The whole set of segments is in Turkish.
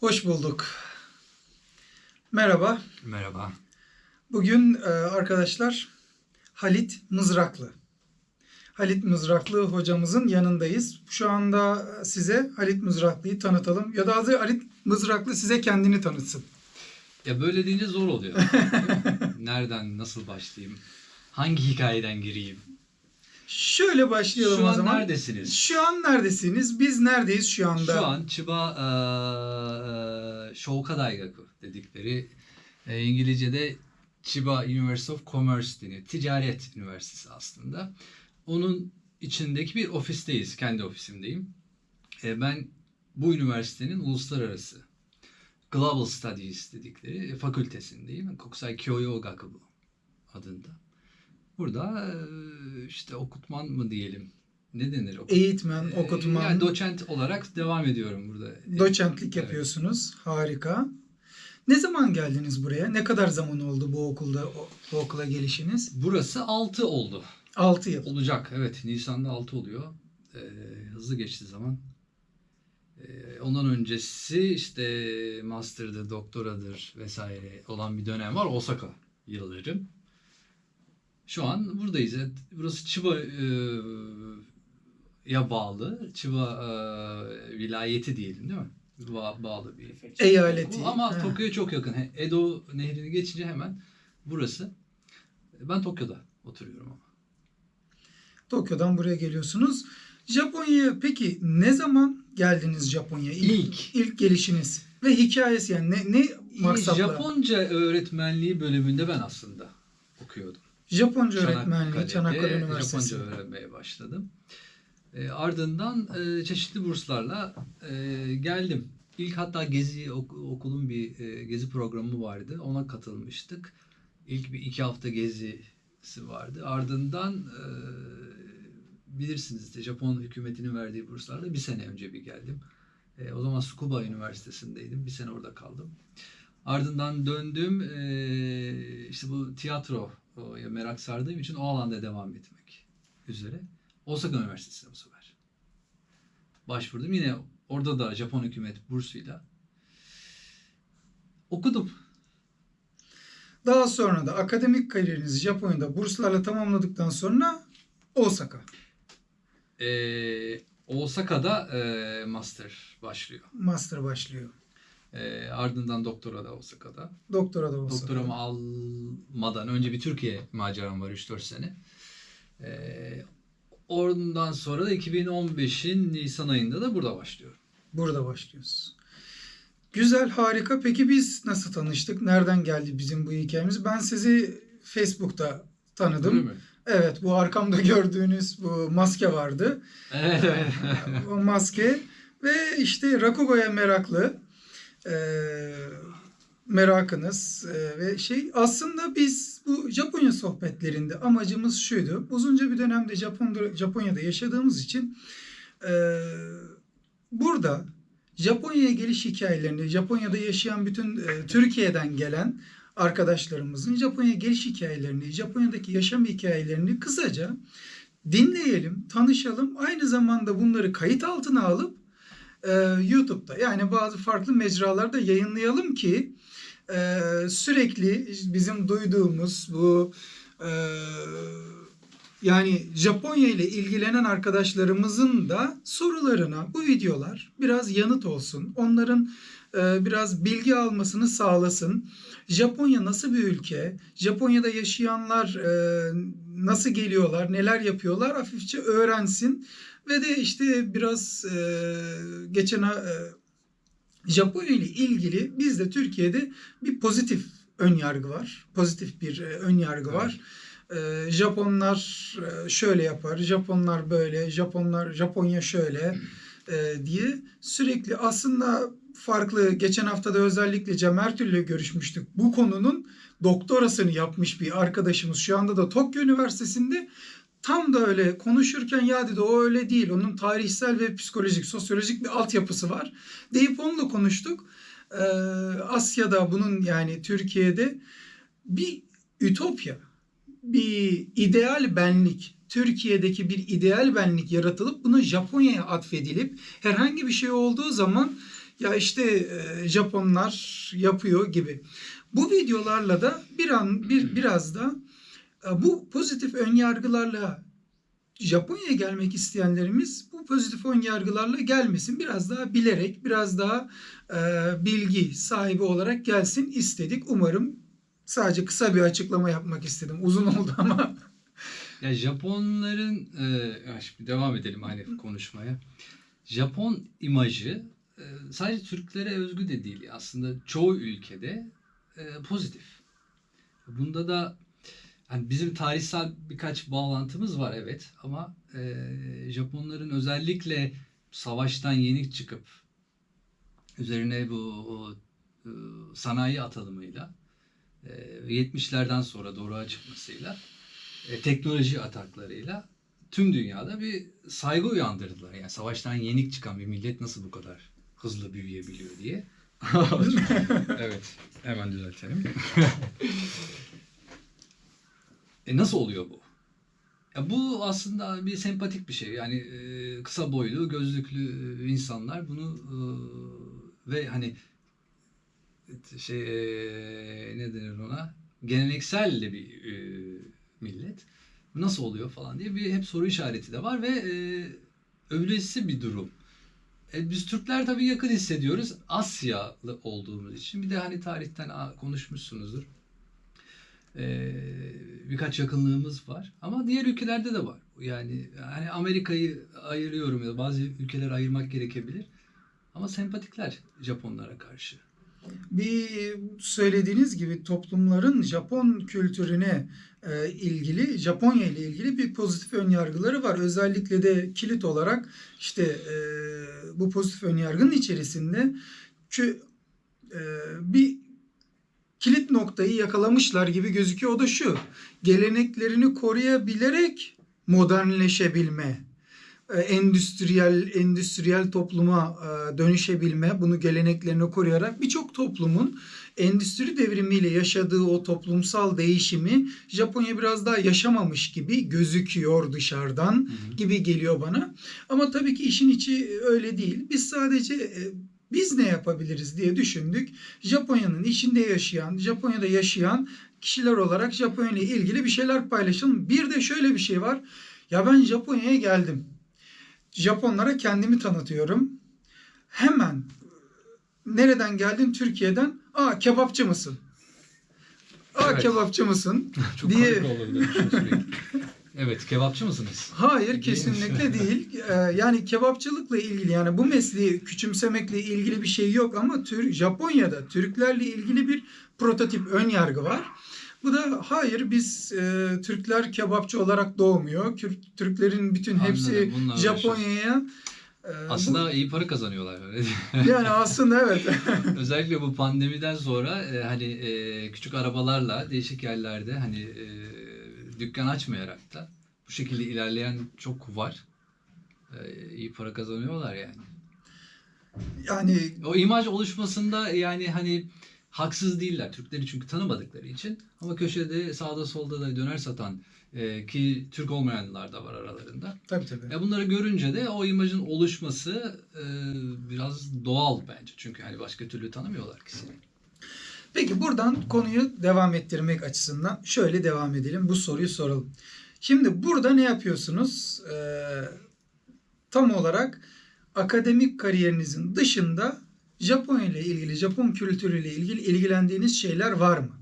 Hoş bulduk. Merhaba. Merhaba. Bugün e, arkadaşlar Halit Mızraklı. Halit Mızraklı hocamızın yanındayız. Şu anda size Halit Mızraklı'yı tanıtalım. Ya da adı Halit Mızraklı size kendini tanıtsın. Ya böyle deyince zor oluyor. Nereden, nasıl başlayayım? Hangi hikayeden gireyim? Şöyle başlayalım Şu o an zaman. neredesiniz? Şu an neredesiniz? Biz neredeyiz şu anda? Şu an Chiba eee Shoka Daigaku dedikleri e, İngilizce'de Chiba University of Commerce deniyor. Ticaret Üniversitesi aslında. Onun içindeki bir ofisteyiz. Kendi ofisimdeyim. E, ben bu üniversitenin uluslararası Global Studies dedikleri fakültesindeyim. Kokusai Kyoyo Gakubu adında. Burada işte okutman mı diyelim? Ne denir? Okut- Eğitmen, okutman, Yani doçent olarak devam ediyorum burada. doçentlik Evet. yapıyorsunuz. Harika. Ne zaman geldiniz buraya? Ne kadar zaman oldu bu okulda bu okula gelişiniz? Burası 6 oldu. 6 yıl. Olacak evet. Nisan'da 6 oluyor. Ee, hızlı geçti zaman. Ee, ondan öncesi işte master'dır, doktoradır vesaire olan bir dönem var. Osaka yılları. Şu an buradayız. Evet, Burası Chiba e, ya bağlı. Chiba e, vilayeti diyelim değil mi? Ba- bağlı bir Eyaleti. Ama. Tokyo'ya çok yakın. He- Edo nehrini geçince hemen burası. Ben Tokyo'da oturuyorum ama. Tokyo'dan buraya geliyorsunuz. Japonya'ya peki ne zaman geldiniz Japonya'ya? İlk. ilk gelişiniz ve hikayesi yani ne ne maksatla? Japonca öğretmenliği bölümünde ben aslında okuyordum. Japonca öğretmenliği Çanakkale'de Çanakkale Üniversitesi. Japonca öğrenmeye başladım. E, ardından e, çeşitli burslarla e, geldim. İlk hatta gezi ok- okulun bir e, gezi programı vardı. Ona katılmıştık. İlk bir iki hafta gezisi vardı. Ardından e, bilirsiniz de Japon hükümetinin verdiği burslarla bir sene önce bir geldim. E, o zaman Tsukuba Üniversitesi'ndeydim. Bir sene orada kaldım. Ardından döndüm. E, işte bu tiyatro ya merak sardığım için o alanda devam etmek üzere. Osaka Üniversitesi'ne bu sefer. Başvurdum. Yine orada da Japon hükümet bursuyla okudum. Daha sonra da akademik kariyerinizi Japonya'da burslarla tamamladıktan sonra Osaka. Ee, Osaka'da e, master başlıyor. Master başlıyor. Ee, ardından doktora da Osaka'da. Doktora da Osaka. Doktoramı almadan önce bir Türkiye maceram var 3-4 sene. Ee, ondan sonra da 2015'in Nisan ayında da burada başlıyorum. Burada başlıyoruz. Güzel, harika. Peki biz nasıl tanıştık? Nereden geldi bizim bu hikayemiz? Ben sizi Facebook'ta tanıdım. Öyle mi? Evet, bu arkamda gördüğünüz bu maske vardı. Evet, o maske ve işte Rakugo'ya meraklı e, merakınız e, ve şey aslında biz bu Japonya sohbetlerinde amacımız şuydu. Uzunca bir dönemde Japon'da, Japonya'da yaşadığımız için e, burada Japonya'ya geliş hikayelerini, Japonya'da yaşayan bütün e, Türkiye'den gelen arkadaşlarımızın Japonya geliş hikayelerini, Japonya'daki yaşam hikayelerini kısaca dinleyelim, tanışalım. Aynı zamanda bunları kayıt altına alıp e, YouTube'da yani bazı farklı mecralarda yayınlayalım ki e, sürekli bizim duyduğumuz bu e, yani Japonya ile ilgilenen arkadaşlarımızın da sorularına bu videolar biraz yanıt olsun. Onların e, biraz bilgi almasını sağlasın. Japonya nasıl bir ülke? Japonya'da yaşayanlar e, nasıl geliyorlar? Neler yapıyorlar? Hafifçe öğrensin. Ve de işte biraz e, geçen e, Japonya ile ilgili bizde Türkiye'de bir pozitif ön yargı var. Pozitif bir e, ön yargı var. E, Japonlar e, şöyle yapar, Japonlar böyle, Japonlar Japonya şöyle e, diye sürekli aslında farklı geçen hafta da özellikle Cem Ertül'le görüşmüştük. Bu konunun doktorasını yapmış bir arkadaşımız şu anda da Tokyo Üniversitesi'nde tam da öyle konuşurken ya dedi o öyle değil. Onun tarihsel ve psikolojik, sosyolojik bir altyapısı var. Deyip onunla konuştuk. Ee, Asya'da bunun yani Türkiye'de bir ütopya, bir ideal benlik, Türkiye'deki bir ideal benlik yaratılıp bunu Japonya'ya atfedilip herhangi bir şey olduğu zaman ya işte e, Japonlar yapıyor gibi. Bu videolarla da bir an bir biraz da bu pozitif ön yargılarla Japonya'ya gelmek isteyenlerimiz bu pozitif ön yargılarla gelmesin. Biraz daha bilerek, biraz daha e, bilgi sahibi olarak gelsin istedik. Umarım sadece kısa bir açıklama yapmak istedim. Uzun oldu ama. Ya Japonların e, şimdi devam edelim aynı konuşmaya. Japon imajı e, sadece Türklere özgü de değil. Aslında çoğu ülkede e, pozitif. Bunda da hani bizim tarihsel birkaç bağlantımız var evet ama e, Japonların özellikle savaştan yenik çıkıp üzerine bu o, e, sanayi atılımıyla e, 70'lerden sonra doğruğa çıkmasıyla e, teknoloji ataklarıyla tüm dünyada bir saygı uyandırdılar. Yani savaştan yenik çıkan bir millet nasıl bu kadar hızlı büyüyebiliyor diye. evet, hemen düzeltelim. e nasıl oluyor bu? Ya bu aslında bir sempatik bir şey. Yani e, kısa boylu, gözlüklü e, insanlar bunu e, ve hani şey e, ne denir ona? Geleneksel de bir e, millet. Nasıl oluyor falan diye bir hep soru işareti de var ve e, övülesi bir durum. E, biz Türkler tabii yakın hissediyoruz. Asyalı olduğumuz için. Bir de hani tarihten konuşmuşsunuzdur. E, birkaç yakınlığımız var. Ama diğer ülkelerde de var. Yani hani Amerika'yı ayırıyorum ya bazı ülkeler ayırmak gerekebilir. Ama sempatikler Japonlara karşı. Bir söylediğiniz gibi toplumların Japon kültürüne e, ilgili, Japonya ile ilgili bir pozitif önyargıları var. Özellikle de kilit olarak işte e, bu pozitif önyargının içerisinde kü, e, bir kilit noktayı yakalamışlar gibi gözüküyor. O da şu. Geleneklerini koruyabilerek modernleşebilme e, endüstriyel endüstriyel topluma e, dönüşebilme, bunu geleneklerini koruyarak birçok toplumun endüstri devrimiyle yaşadığı o toplumsal değişimi Japonya biraz daha yaşamamış gibi gözüküyor dışarıdan gibi geliyor bana. Ama tabii ki işin içi öyle değil. Biz sadece e, biz ne yapabiliriz diye düşündük. Japonya'nın içinde yaşayan, Japonya'da yaşayan kişiler olarak Japonya ile ilgili bir şeyler paylaşalım. Bir de şöyle bir şey var. Ya ben Japonya'ya geldim. Japonlara kendimi tanıtıyorum. Hemen nereden geldin? Türkiye'den. Aa kebapçı mısın? Aa Evet. kebapçı mısın? Çok diye. komik olur demişim sürekli. Evet, kebapçı mısınız? Hayır Değil kesinlikle değil. Ee, yani kebapçılıkla ilgili yani bu mesleği küçümsemekle ilgili bir şey yok ama Tür Japonya'da Türklerle ilgili bir prototip ön yargı var. Bu da hayır biz e, Türkler kebapçı olarak doğmuyor. Kür- Türklerin bütün hepsi Japonya'ya e, Aslında iyi para kazanıyorlar. mi? bu- yani aslında evet. Özellikle bu pandemiden sonra e, hani e, küçük arabalarla değişik yerlerde hani e, dükkan açmayarak da bu şekilde ilerleyen çok var. E, iyi para kazanıyorlar yani. yani O imaj oluşmasında yani hani haksız değiller. Türkleri çünkü tanımadıkları için. Ama köşede sağda solda da döner satan e, ki Türk olmayanlar da var aralarında. tabii tabii. Ya bunları görünce de o imajın oluşması e, biraz doğal bence. Çünkü hani başka türlü tanımıyorlar ki seni. Peki buradan konuyu devam ettirmek açısından şöyle devam edelim. Bu soruyu soralım. Şimdi burada ne yapıyorsunuz? Ee, tam olarak akademik kariyerinizin dışında Japonya ile ilgili, Japon kültürüyle ilgili ilgilendiğiniz şeyler var mı?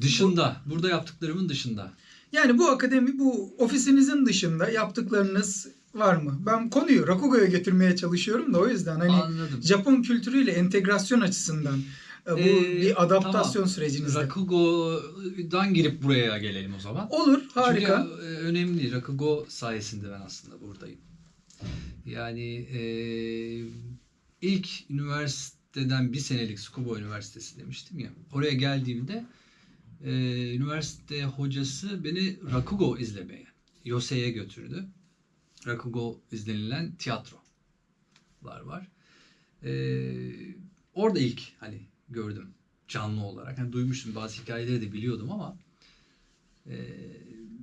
Dışında, burada yaptıklarımın dışında. Yani bu akademi, bu ofisinizin dışında yaptıklarınız var mı? Ben konuyu Rakugo'ya getirmeye çalışıyorum da o yüzden hani Anladım. Japon kültürüyle entegrasyon açısından e, bu Ee, bir adaptasyon tamam. sürecinizde. Rakugo'dan girip buraya gelelim o zaman. Olur, harika. Çünkü e, önemli. Rakugo sayesinde ben aslında buradayım. Yani e, ilk üniversiteden bir senelik Tsukuba Üniversitesi demiştim ya. Oraya geldiğimde e, üniversite hocası beni Rakugo izlemeye, Yose'ye götürdü. Rakugo izlenilen tiyatrolar var. E, orada ilk hani gördüm canlı olarak. Hani duymuştum bazı hikayeleri de biliyordum ama e,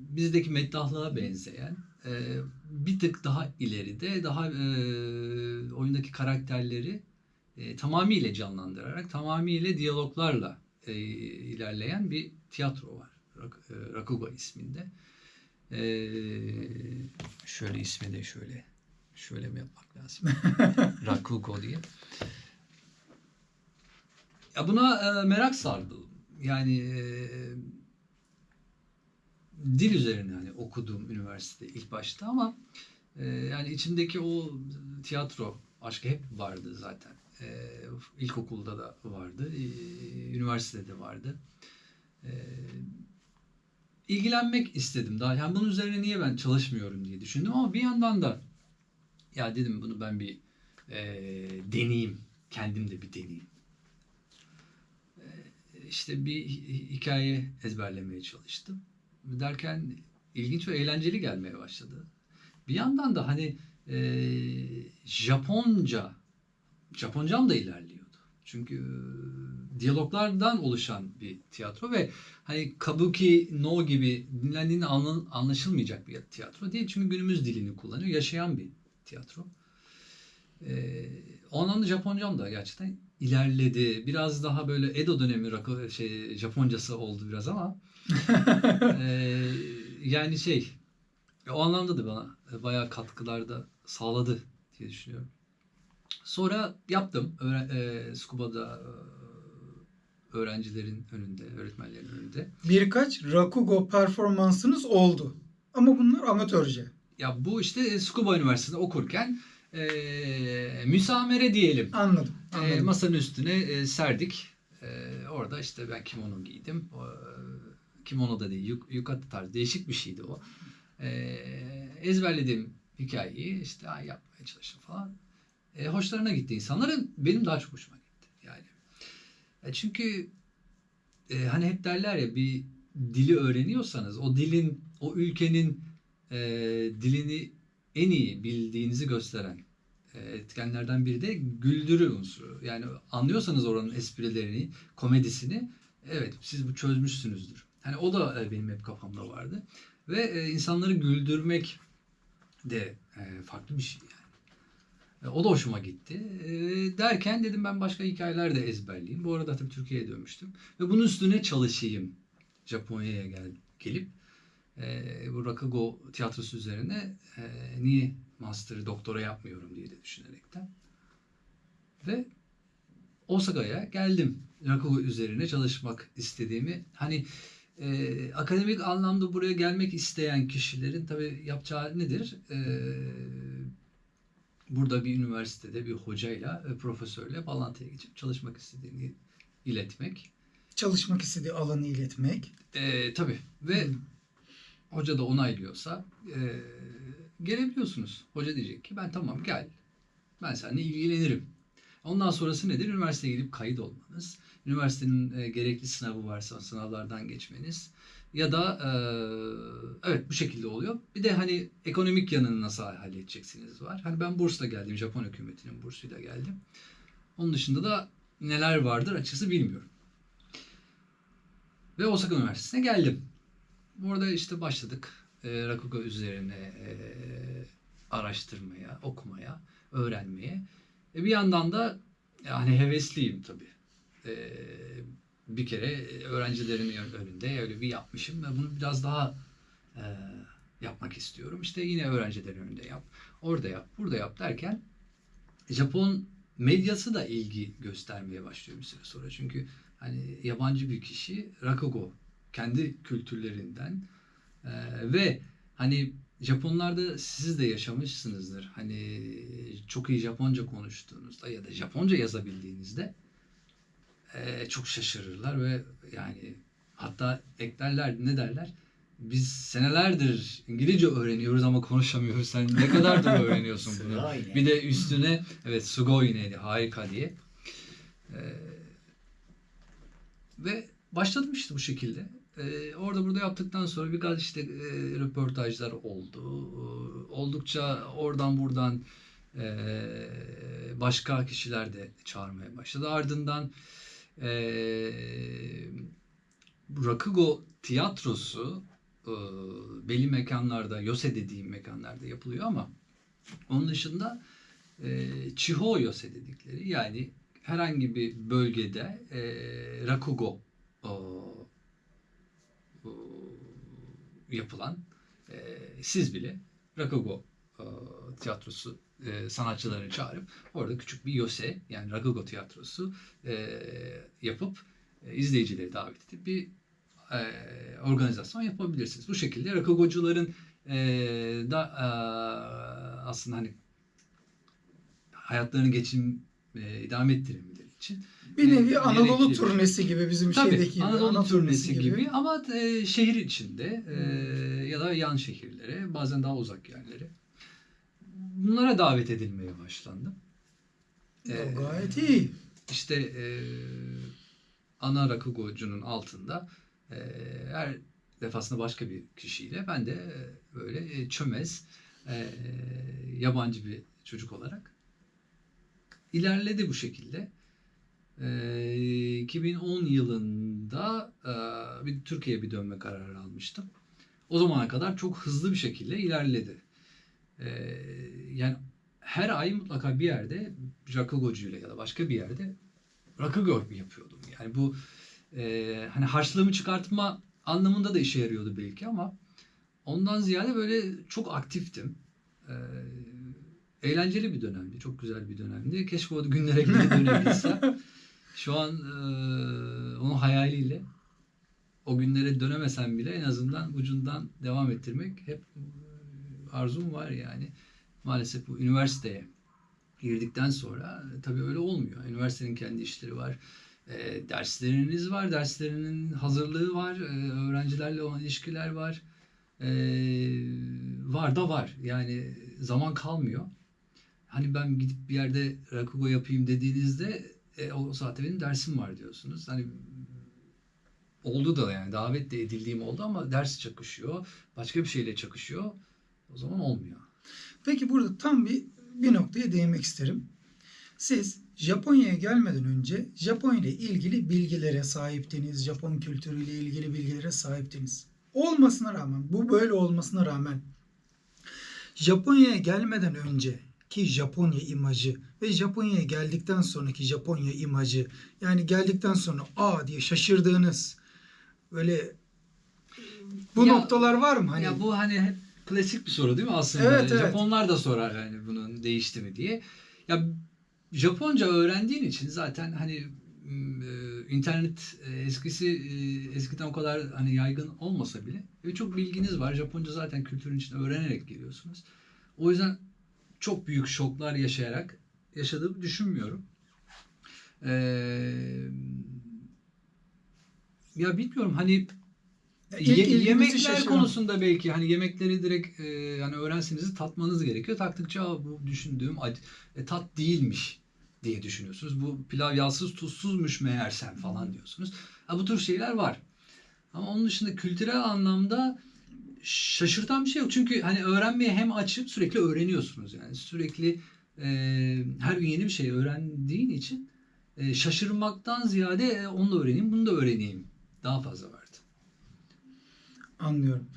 bizdeki meddahlığa benzeyen e, bir tık daha ileride daha e, oyundaki karakterleri e, tamamıyla canlandırarak tamamıyla diyaloglarla e, ilerleyen bir tiyatro var. Rak, e, Rakugo isminde. E, şöyle ismi de şöyle şöyle mi yapmak lazım? Rakugo diye. Ya buna e, merak sardım. Yani e, dil üzerine hani okuduğum üniversitede ilk başta ama e, yani içimdeki o tiyatro aşkı hep vardı zaten. E, ilkokulda da vardı, e, üniversitede de vardı. E, ilgilenmek istedim daha. Yani bunun üzerine niye ben çalışmıyorum diye düşündüm ama bir yandan da ya dedim bunu ben bir e, deneyeyim. Kendim de bir deneyeyim. E, işte bir hi- hikaye ezberlemeye çalıştım. Derken ilginç ve eğlenceli gelmeye başladı. Bir yandan da hani e, Japonca, Japoncam da ilerliyordu. Çünkü diyaloglardan oluşan bir tiyatro ve hani kabuki no gibi dinlendiğinde anla- anlaşılmayacak bir tiyatro değil. Çünkü günümüz dilini kullanıyor. Yaşayan bir tiyatro. Ee, o anlamda Japoncam da gerçekten ilerledi. Biraz daha böyle Edo dönemi rakı, şey Japoncası oldu biraz ama ee, yani şey o anlamda da bana bayağı katkılar da sağladı diye düşünüyorum. Sonra yaptım. Öğre- e, Scuba'da e, öğrencilerin önünde, öğretmenlerin önünde. Birkaç Rakugo performansınız oldu. Ama bunlar amatörce. Ya bu işte Scuba Üniversitesi'nde okurken e, müsamere diyelim. Anladım. E, anladım. masanın üstüne e, serdik. E, orada işte ben kimono giydim. O, e, kimono da değil, yuk, yukata tarzı değişik bir şeydi o. E, ezberlediğim hikayeyi işte ay, yapmaya çalıştım falan. E, hoşlarına gitti insanların. Benim daha çok hoşuma gitti. E, çünkü e, hani hep derler ya bir dili öğreniyorsanız o dilin, o ülkenin e, dilini en iyi bildiğinizi gösteren e, etkenlerden biri de güldürü unsuru. Yani anlıyorsanız oranın esprilerini, komedisini evet siz bu çözmüşsünüzdür. Hani o da e, benim hep kafamda vardı. Ve e, insanları güldürmek de e, farklı bir şey O da hoşuma gitti. E, derken dedim ben başka hikayeler de ezberleyeyim. Bu arada tabii Türkiye'ye dönmüştüm. Ve bunun üstüne çalışayım. Japonya'ya gel, gelip e, bu Rakugo tiyatrosu üzerine e, niye master doktora yapmıyorum diye de düşünerekten. Ve Osaka'ya geldim. Rakugo üzerine çalışmak istediğimi. Hani e, akademik anlamda buraya gelmek isteyen kişilerin tabii yapacağı nedir? E, burada bir üniversitede bir hocayla, e, profesörle bağlantıya geçip çalışmak istediğini iletmek. Çalışmak istediği alanı iletmek. E, tabii ve Hı. hoca da onaylıyorsa e, gelebiliyorsunuz. Hoca diyecek ki ben tamam gel. Ben seninle ilgilenirim. Ondan sonrası nedir? Üniversiteye gidip kayıt olmanız. Üniversitenin e, gerekli sınavı varsa sınavlardan geçmeniz. Ya da e, evet bu şekilde oluyor. Bir de hani ekonomik yanını nasıl halledeceksiniz var. Hani ben bursla geldim. Japon hükümetinin bursuyla geldim. Onun dışında da neler vardır açıkçası bilmiyorum. Ve Osaka Üniversitesi'ne geldim. Burada işte başladık e, Rakugo üzerine e, araştırmaya, okumaya, öğrenmeye. E, bir yandan da yani hevesliyim tabii. E, bir kere öğrencilerin önünde öyle bir yapmışım ve bunu biraz daha e, yapmak istiyorum. İşte yine öğrencilerin önünde yap, orada yap, burada yap derken Japon medyası da ilgi göstermeye başlıyor bir süre sonra. Çünkü hani yabancı bir kişi Rakugo kendi kültürlerinden e, ve hani Japonlarda siz de yaşamışsınızdır. Hani çok iyi Japonca konuştuğunuzda ya da Japonca yazabildiğinizde e, çok şaşırırlar ve yani hatta eklerler ne derler? Biz senelerdir İngilizce öğreniyoruz ama konuşamıyoruz. Sen ne kadardır öğreniyorsun bunu? Bir de üstüne evet sugoi neydi harika diye. Ee, ve başladım işte bu şekilde. Ee, orada burada yaptıktan sonra birkaç işte e, röportajlar oldu. Ee, Oldukça oradan buradan e, başka kişiler de çağırmaya başladı. Ardından e, Rakugo tiyatrosu e, belli mekanlarda, yose dediğim mekanlarda yapılıyor ama onun dışında e, Chiho yose dedikleri yani herhangi bir bölgede e, rakugo o, o, yapılan e, siz bile rakugo e, tiyatrosu e, sanatçılarını çağırıp orada küçük bir yose yani rakugo tiyatrosu e, yapıp e, izleyicileri davet edip bir e, organizasyon yapabilirsiniz. Bu şekilde rakugocuların e, da e, aslında hani hayatlarını geçim e, idame ettirebilmeleri için Bir nevi e, Anadolu turnesi gibi bizim Tabii şeydeki gibi. Anadolu ana turnesi gibi, ama e, şehir içinde e, ya da yan şehirlere bazen daha uzak yerlere bunlara davet edilmeye başlandı. E, O gayet iyi. işte e, ana rakugocunun altında e, her defasında başka bir kişiyle ben de e, böyle e, çömez e, yabancı bir çocuk olarak ilerledi bu şekilde. E, 2010 yılında e, bir Türkiye'ye bir dönme kararı almıştım. O zamana kadar çok hızlı bir şekilde ilerledi. E, yani her ay mutlaka bir yerde rakugocuyla ya da başka bir yerde rakugo yapıyordum. Yani bu e, hani harçlığımı çıkartma anlamında da işe yarıyordu belki ama ondan ziyade böyle çok aktiftim. E, eğlenceli bir dönemdi. Çok güzel bir dönemdi. Keşke o günlere geri dönebilsem. Şu an e, onun hayaliyle o günlere dönemesem bile en azından ucundan devam ettirmek hep arzum var yani. Maalesef bu üniversiteye girdikten sonra e, tabii öyle olmuyor. Üniversitenin kendi işleri var. E, dersleriniz var. Derslerinin hazırlığı var. E, öğrencilerle olan ilişkiler var. E, var da var. Yani zaman kalmıyor. Hani ben gidip bir yerde rakugo yapayım dediğinizde e, o saatte benim dersim var diyorsunuz. Hani oldu da yani davet de edildiğim oldu ama ders çakışıyor. Başka bir şeyle çakışıyor. O zaman olmuyor. Peki burada tam bir bir noktaya değinmek isterim. Siz Japonya'ya gelmeden önce Japonya ile ilgili bilgilere sahiptiniz. Japon kültürüyle ilgili bilgilere sahiptiniz. Olmasına rağmen, bu böyle olmasına rağmen Japonya'ya gelmeden önce ki Japonya imajı ve Japonya'ya geldikten sonraki Japonya imajı yani geldikten sonra aa diye şaşırdığınız böyle bu Ya- noktalar var mı? Hani Ya bu hani hep klasik bir soru değil mi aslında? Evet, evet. Japonlar da sorar hani bunun değişti mi diye. Ya Japonca öğrendiğin için zaten hani e, internet e, eskisi e, eskiden o kadar hani yaygın olmasa bile çok bilginiz var. Japonca zaten kültürün içinde öğrenerek geliyorsunuz. O yüzden çok büyük şoklar yaşayarak yaşadığımı düşünmüyorum. Ee, ya bilmiyorum hani İlk Ye- yemekler konusunda belki hani yemekleri direkt e, yani öğrenseniz tatmanız gerekiyor. Taktıkça "Aa, bu düşündüğüm ac- e, tat değilmiş diye düşünüyorsunuz. Bu pilav yağsız tuzsuzmuş meğersem falan diyorsunuz. Ha, bu tür şeyler var. Ama onun dışında kültürel anlamda şaşırtan bir şey yok. Çünkü hani öğrenmeye hem açıp sürekli öğreniyorsunuz yani. Sürekli e, her gün yeni bir şey öğrendiğin için e, şaşırmaktan ziyade e, onu da öğreneyim, bunu da öğreneyim. Daha fazla vardı. Anlıyorum.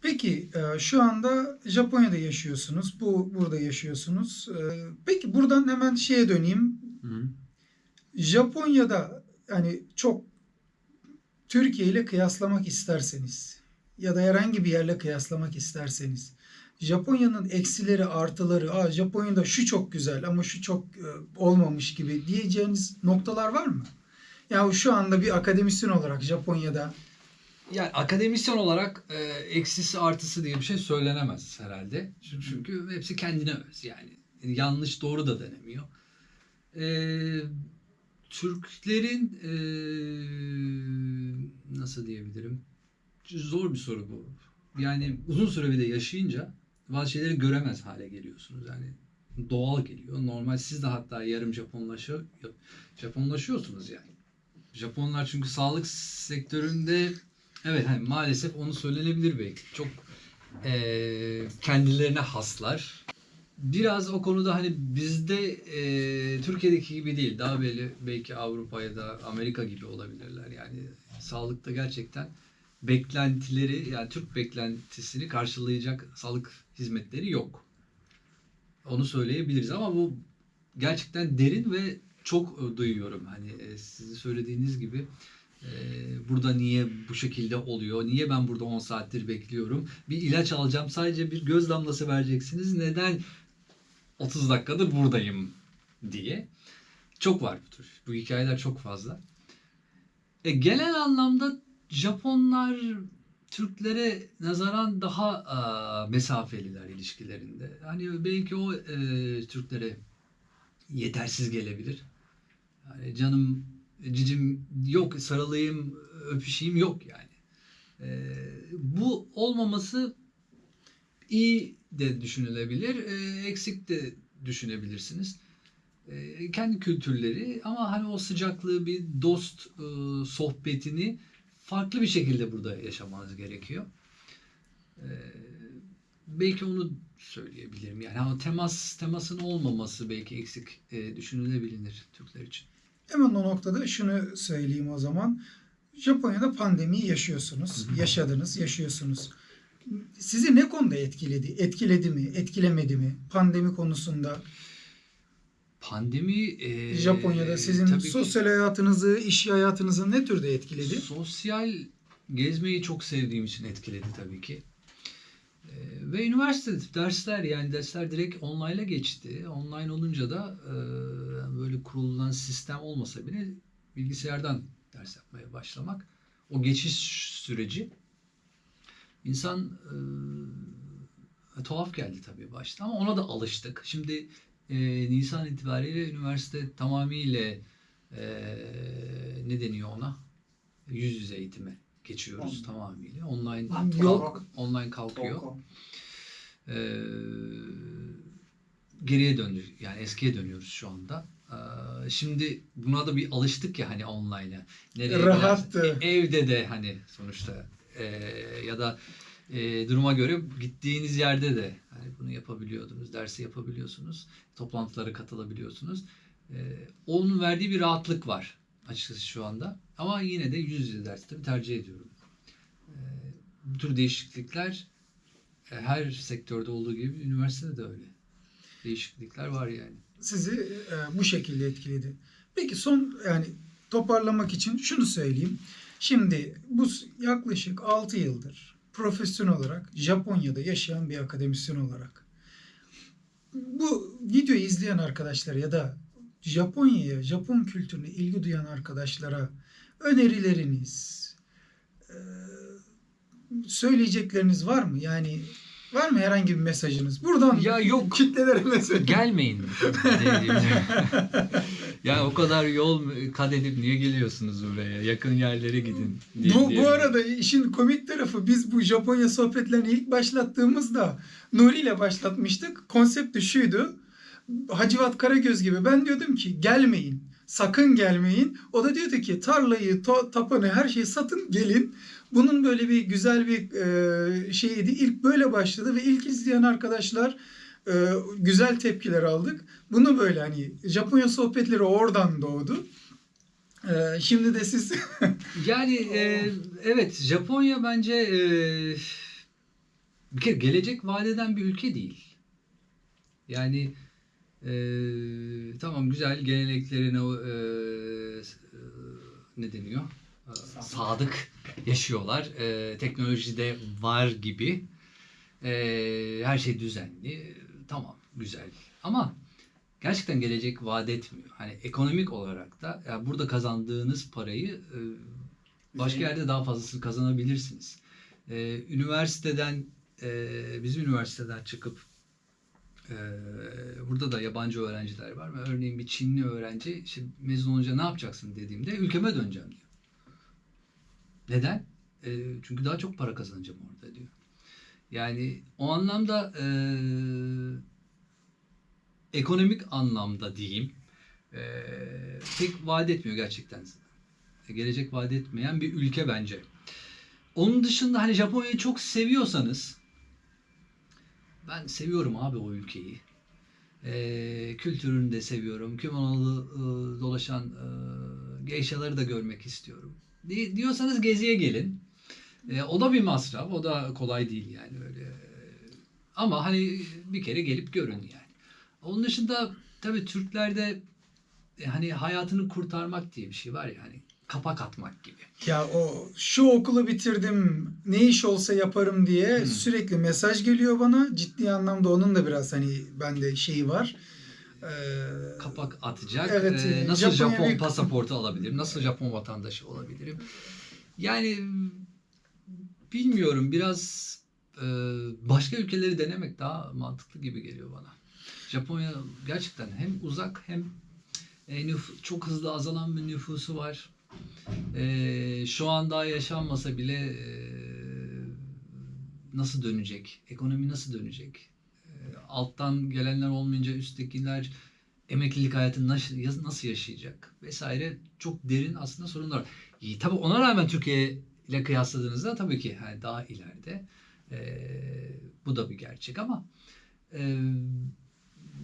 Peki e, şu anda Japonya'da yaşıyorsunuz. Bu burada yaşıyorsunuz. E, Peki buradan hemen şeye döneyim. Japonya'da hani çok Türkiye ile kıyaslamak isterseniz ya da herhangi bir yerle kıyaslamak isterseniz Japonya'nın eksileri artıları, Aa, Japonya'da şu çok güzel ama şu çok e, olmamış gibi diyeceğiniz noktalar var mı? Ya şu anda bir akademisyen olarak Japonya'da Yani akademisyen olarak e, eksisi artısı diye bir şey söylenemez herhalde. Çünkü, çünkü hepsi kendine öz yani. Yanlış doğru da denemiyor. E, Türklerin e, nasıl diyebilirim? Zor bir soru bu. Yani uzun süre bir de yaşayınca bazı şeyleri göremez hale geliyorsunuz. Yani doğal geliyor. Normal siz de hatta yarım Japonlaşıyor, Japonlaşıyorsunuz yani. Japonlar çünkü sağlık sektöründe Evet hani maalesef onu söylenebilir belki. Çok eee, kendilerine haslar. Biraz o konuda hani bizde eee, Türkiye'deki gibi değil. Daha böyle belki Avrupa ya da Amerika gibi olabilirler. Yani sağlıkta gerçekten beklentileri yani Türk beklentisini karşılayacak sağlık hizmetleri yok. Onu söyleyebiliriz ama bu gerçekten derin ve çok e, duyuyorum. Hani e, sizin söylediğiniz gibi e, burada niye bu şekilde oluyor? Niye ben burada 10 saattir bekliyorum? Bir ilaç alacağım sadece bir göz damlası vereceksiniz. Neden 30 dakikadır buradayım diye. Çok var bu tür. Bu hikayeler çok fazla. E, genel anlamda Japonlar Türklere nazaran daha e, mesafeliler ilişkilerinde. Hani belki o e, Türklere yetersiz gelebilir. Yani canım cicim yok sarılayım öpüşeyim yok yani. E, bu olmaması iyi de düşünülebilir, e, eksik de düşünebilirsiniz. E, kendi kültürleri ama hani o sıcaklığı bir dost e, sohbetini farklı bir şekilde burada yaşamanız gerekiyor. E, belki onu söyleyebilirim. Yani o temas temasın olmaması belki eksik e, düşünülebilir Türkler için. Hemen o noktada şunu söyleyeyim o zaman. Japonya'da pandemiyi yaşıyorsunuz. Yaşadınız, yaşıyorsunuz. Sizi ne konuda etkiledi? Etkiledi mi? Etkilemedi mi? Pandemi konusunda Pandemi e, Japonya'da sizin tabii sosyal hayatınızı, iş hayatınızı ne türde etkiledi? Sosyal gezmeyi çok sevdiğim için etkiledi tabii ki. Ve üniversite dersler yani dersler direkt online'a geçti. Online olunca da e, böyle kurulan sistem olmasa bile bilgisayardan ders yapmaya başlamak. O geçiş süreci insan e, tuhaf geldi tabii başta ama ona da alıştık. Şimdi e, Nisan itibariyle üniversite tamamıyla e, ne deniyor ona? Yüz yüze eğitime geçiyoruz Online. tamamıyla. Online Yok. online kalkıyor. Ee, geriye döndük yani eskiye dönüyoruz şu anda. Ee, şimdi buna da bir alıştık ya hani online'a. Nereye Rahattı. e, evde de hani sonuçta e, ya da e, duruma göre gittiğiniz yerde de hani bunu yapabiliyordunuz, dersi yapabiliyorsunuz, toplantılara katılabiliyorsunuz. E, onun verdiği bir rahatlık var açıkçası şu anda. Ama yine de yüz yüze ders tabii tercih ediyorum. E, bu tür değişiklikler e, her sektörde olduğu gibi üniversitede de öyle. Değişiklikler var yani. sizi e, bu şekilde etkiledi. Peki son yani toparlamak için şunu söyleyeyim. Şimdi bu yaklaşık 6 yıldır profesyonel olarak Japonya'da yaşayan bir akademisyen olarak bu videoyu izleyen arkadaşlar ya da Japonya'ya, Japon kültürüne ilgi duyan arkadaşlara önerileriniz, söyleyecekleriniz var mı? Yani var mı herhangi bir mesajınız? Buradan Ya yok. kitlelere mesaj. Gelmeyin. ya o kadar yol kat edip niye geliyorsunuz buraya? Yakın yerlere gidin. diye- Bu, diye- bu arada işin komik tarafı biz bu Japonya sohbetlerini ilk başlattığımızda Nuri ile başlatmıştık. Konsept de şuydu. Hacivat Karagöz gibi ben diyordum ki gelmeyin. Sakın gelmeyin. O da diyordu ki tarlayı, to- tapanı her şeyi satın gelin. Bunun böyle bir güzel bir e, şeyiydi. İlk böyle başladı ve ilk izleyen arkadaşlar e, güzel tepkiler aldık. Bunu böyle hani Japonya sohbetleri oradan doğdu. E, şimdi de siz Yani e, evet Japonya bence e, bir kere gelecek vadeden bir ülke değil. Yani e, tamam güzel geleneklerine e, ne deniyor? Sadık. sadık yaşıyorlar. E, teknolojide var gibi. E, her şey düzenli. Tamam güzel. Ama gerçekten gelecek vaat etmiyor. Hani ekonomik olarak da yani burada kazandığınız parayı e, başka yerde daha fazlasını kazanabilirsiniz. E, üniversiteden e, bizim üniversiteden çıkıp e, burada da yabancı öğrenciler var örneğin bir Çinli öğrenci işte mezun olunca ne yapacaksın dediğimde ülkeme döneceğim diyor. Neden? E, çünkü daha çok para kazanacağım orada diyor. Yani o anlamda e, ekonomik anlamda diyeyim e, pek vaat etmiyor gerçekten. Gelecek vaat etmeyen bir ülke bence. Onun dışında hani Japonya'yı çok seviyorsanız ben seviyorum abi o ülkeyi. E, kültürünü de seviyorum. Kimono'lu e, dolaşan e, geishaları da görmek istiyorum. Di- diyorsanız geziye gelin. E, o da bir masraf. O da kolay değil yani öyle. Ama hani bir kere gelip görün yani. Onun dışında tabii Türklerde e, hani hayatını kurtarmak diye bir şey var ya hani kapak atmak gibi. Ya o şu okulu bitirdim ne iş olsa yaparım diye Hmm. sürekli mesaj geliyor bana. Ciddi anlamda onun da biraz hani bende şeyi var. Ee, Kapak atacak. Evet, E, e, nasıl Japonya Japon bir- pasaportu alabilirim? Nasıl Japon vatandaşı olabilirim? Yani bilmiyorum biraz e, başka ülkeleri denemek daha mantıklı gibi geliyor bana. Japonya gerçekten hem uzak hem e, nüf- çok hızlı azalan bir nüfusu var. E, şu an daha yaşanmasa bile e, nasıl dönecek? Ekonomi nasıl dönecek? E, alttan gelenler olmayınca üsttekiler emeklilik hayatını nasıl, nasıl yaşayacak? Vesaire çok derin aslında sorunlar. var. İyi, tabii ona rağmen Türkiye ile kıyasladığınızda tabii ki yani daha ileride. E, bu da bir gerçek ama e,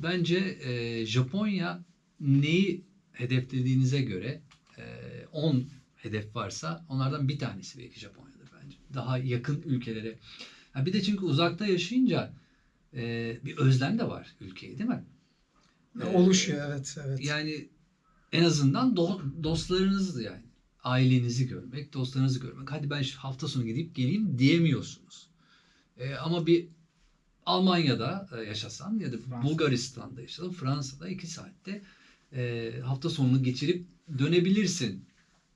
bence e, Japonya neyi hedeflediğinize göre e, 10 hedef varsa onlardan bir tanesi belki Japonya'dır bence. Daha yakın ülkelere. Ha bir de çünkü uzakta yaşayınca e, bir özlem de var ülkeye değil mi? E, oluşuyor evet evet. Yani en azından do- dostlarınızı yani ailenizi görmek, dostlarınızı görmek. Hadi ben hafta sonu gidip geleyim diyemiyorsunuz. E, ama bir Almanya'da e, yaşasan ya da Fransa. Bulgaristan'da yaşasan, Fransa'da iki saatte e, hafta sonunu geçirip dönebilirsin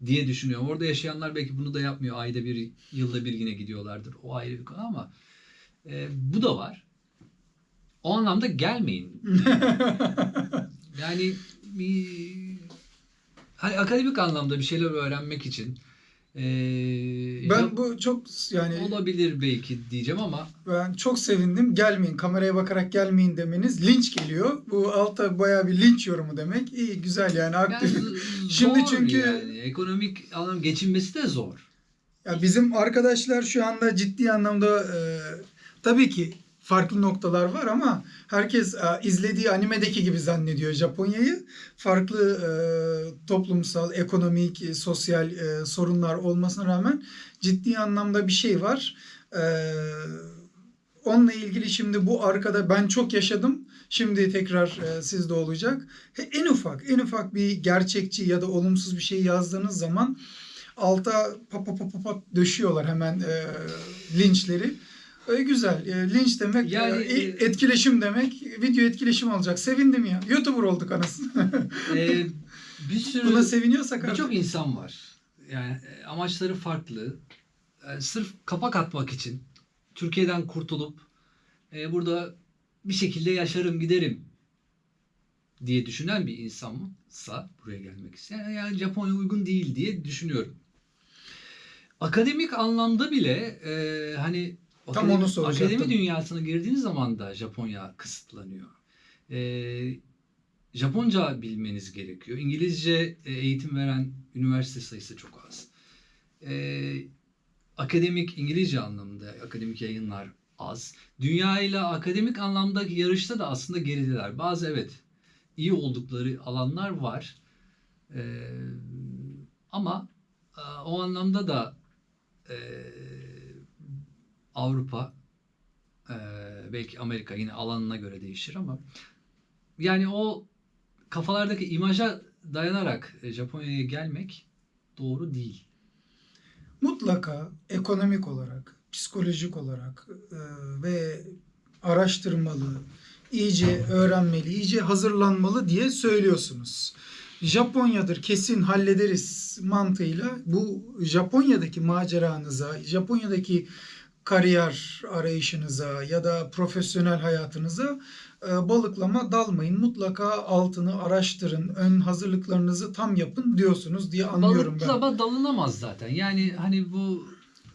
diye düşünüyorum. Orada yaşayanlar belki bunu da yapmıyor. Ayda bir, yılda bir yine gidiyorlardır. O ayrı bir konu ama e, bu da var. O anlamda gelmeyin. Yani bir hani akademik anlamda bir şeyler öğrenmek için eee, ben bu çok yani olabilir belki diyeceğim ama ben çok sevindim. Gelmeyin kameraya bakarak gelmeyin demeniz linç geliyor. Bu alta bayağı bir linç yorumu demek. İyi güzel yani yani aktif. z- Şimdi çünkü- yani. ekonomik anlam geçinmesi de zor. Ya bizim arkadaşlar şu anda ciddi anlamda e, tabii ki farklı noktalar var ama herkes e, izlediği animedeki gibi zannediyor Japonya'yı. Farklı e, toplumsal, ekonomik, e, sosyal e, sorunlar olmasına rağmen ciddi anlamda bir şey var. E, onunla ilgili şimdi bu arkada ben çok yaşadım. Şimdi tekrar e, sizde olacak. En ufak, en ufak bir gerçekçi ya da olumsuz bir şey yazdığınız zaman alta pat pat pat pat döşüyorlar hemen e, linçleri. E, güzel. E, linç demek Yani, e, e, etkileşim demek. Video etkileşim alacak. Sevindim ya. YouTuber olduk anasını. Eee, bir sürü Buna seviniyorsak birçok insan var. Yani e, amaçları farklı. E, sırf kapak atmak için Türkiye'den kurtulup e, burada bir şekilde yaşarım giderim diye düşünen bir insansa buraya gelmek isteyen yani Japonya uygun değil diye düşünüyorum. Akademik anlamda bile e, hani Tam akademi, onu soracaktım. akademi dünyasına girdiğiniz zaman da Japonya kısıtlanıyor. E, Japonca bilmeniz gerekiyor. İngilizce e, eğitim veren üniversite sayısı çok az. E, akademik İngilizce anlamında akademik yayınlar az. Dünya ile akademik anlamdaki yarışta da aslında gerideler. Bazı evet iyi oldukları alanlar var. E, ama e, o anlamda da e, Avrupa e, belki Amerika yine alanına göre değişir ama yani o kafalardaki imaja dayanarak e, Japonya'ya gelmek doğru değil. mutlaka ekonomik olarak, psikolojik olarak e, ve araştırmalı, iyice öğrenmeli, iyice hazırlanmalı diye söylüyorsunuz. Japonya'dır kesin hallederiz mantığıyla bu Japonya'daki maceranıza, Japonya'daki kariyer arayışınıza ya da profesyonel hayatınıza e, balıklama dalmayın. Mutlaka altını araştırın, ön hazırlıklarınızı tam yapın diyorsunuz diye anlıyorum ben. Balıklama dalınamaz zaten. Yani hani bu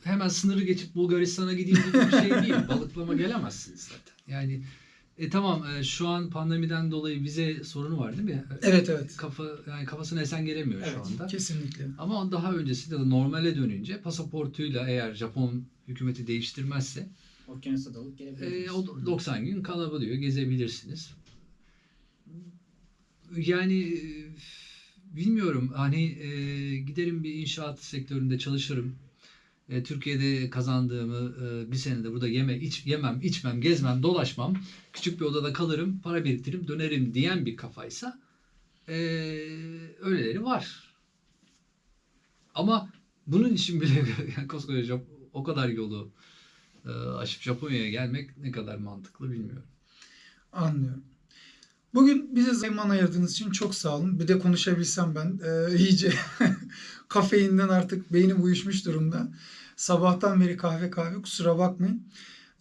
hemen sınırı geçip Bulgaristan'a gideyim gibi bir şey değil. Balıklama gelemezsiniz zaten. Yani e, tamam e, şu an pandemiden dolayı vize sorunu var değil mi? Evet evet. Kafa yani kafasına esen gelemiyor şu Evet, anda. kesinlikle. Ama daha öncesinde de normale dönünce pasaportuyla eğer Japon hükümeti değiştirmezse Okyanusa dalıp gelebilirsiniz. e, o 90 gün kalabiliyor, gezebilirsiniz. Yani e, bilmiyorum hani e, giderim bir inşaat sektöründe çalışırım. e, Türkiye'de kazandığımı e, bir senede burada yeme, iç, yemem, içmem, gezmem, dolaşmam, küçük bir odada kalırım, para biriktiririm, dönerim diyen bir kafaysa e, öyleleri var. Ama bunun için bile yani koskoca o kadar yolu e, aşıp Japonya'ya gelmek ne kadar mantıklı bilmiyorum. Anlıyorum. Bugün bize zaman ayırdığınız için çok sağ olun. Bir de konuşabilsem ben e, iyice kafeinden artık beynim uyuşmuş durumda. Sabahtan beri kahve kahve kusura bakmayın.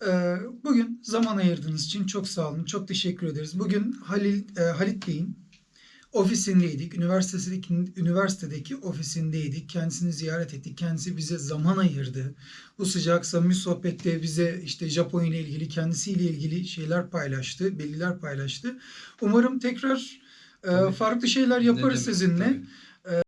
E, bugün zaman ayırdığınız için çok sağ olun. Çok teşekkür ederiz. Bugün Halil e, Halit Bey'in ofisindeydik. Üniversitedeki, üniversitedeki ofisindeydik. Kendisini ziyaret ettik. Kendisi bize zaman ayırdı. Bu sıcak samimi sohbette bize işte Japonya ile ilgili kendisiyle ilgili şeyler paylaştı, bilgiler paylaştı. Umarım tekrar e, farklı şeyler yaparız sizinle. tabii.